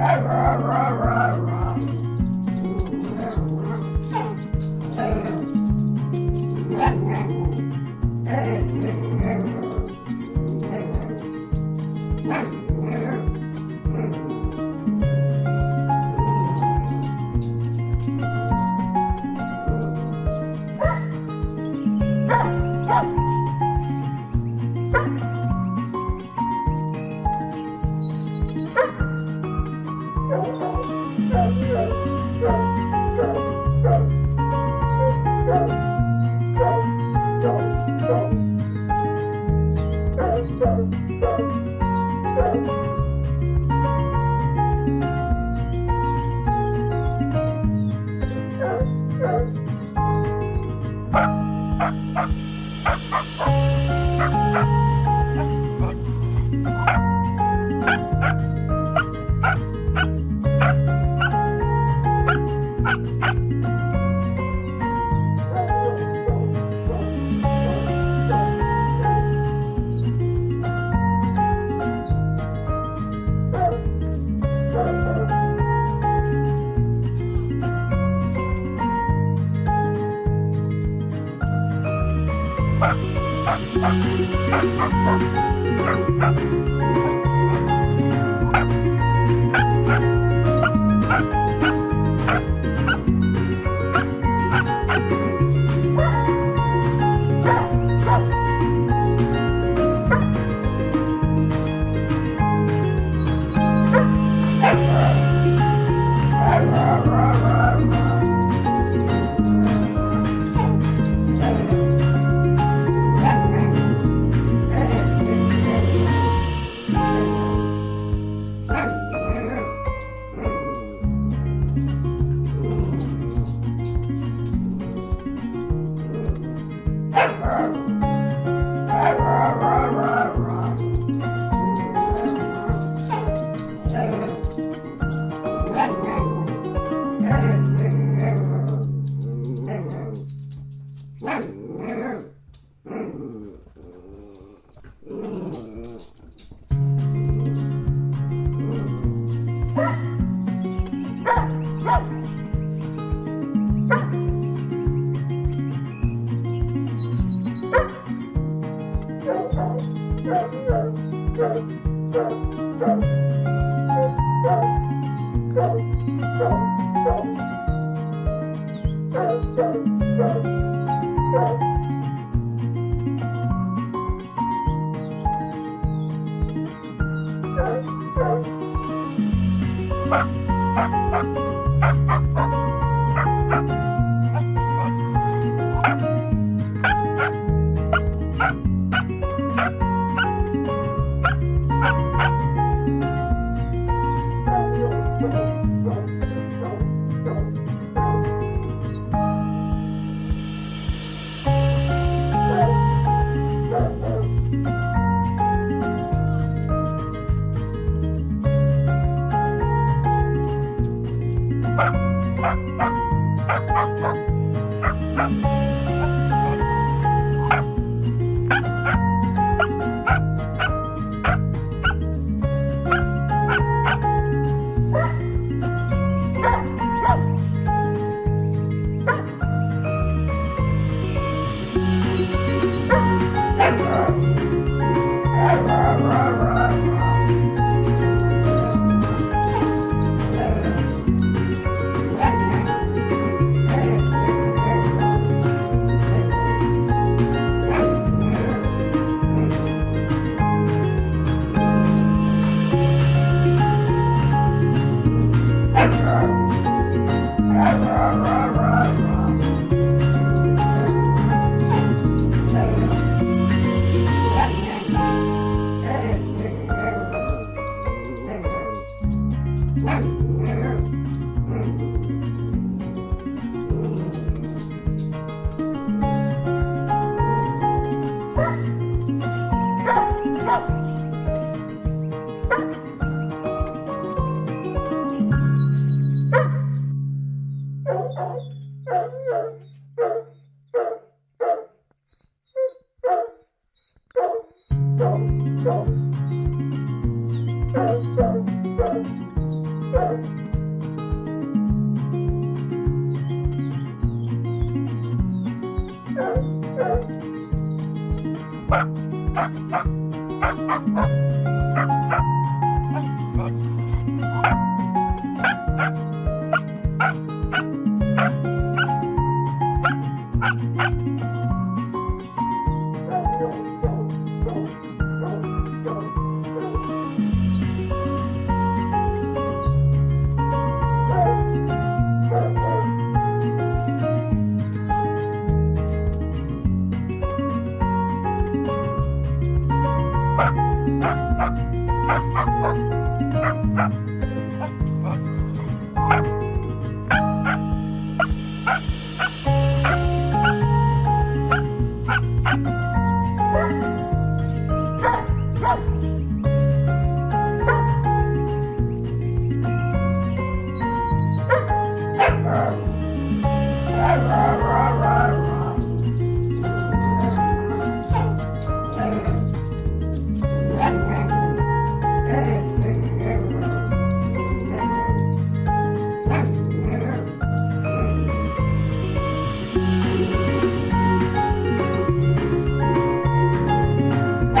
Rawr, rawr, rawr, rawr. Thank you.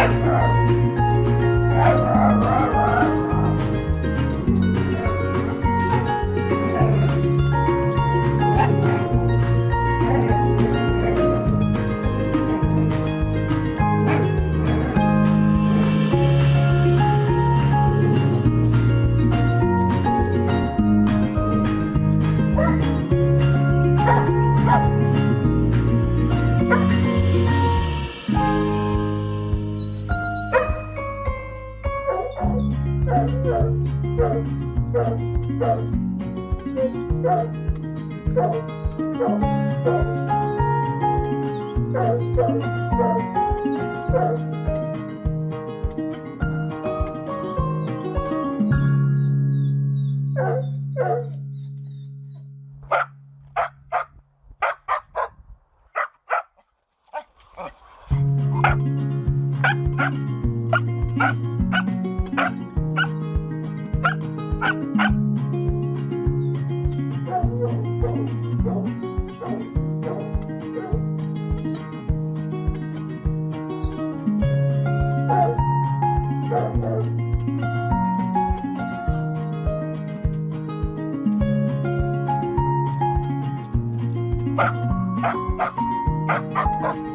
Emperor! Wow. Ha ha ha ha ha!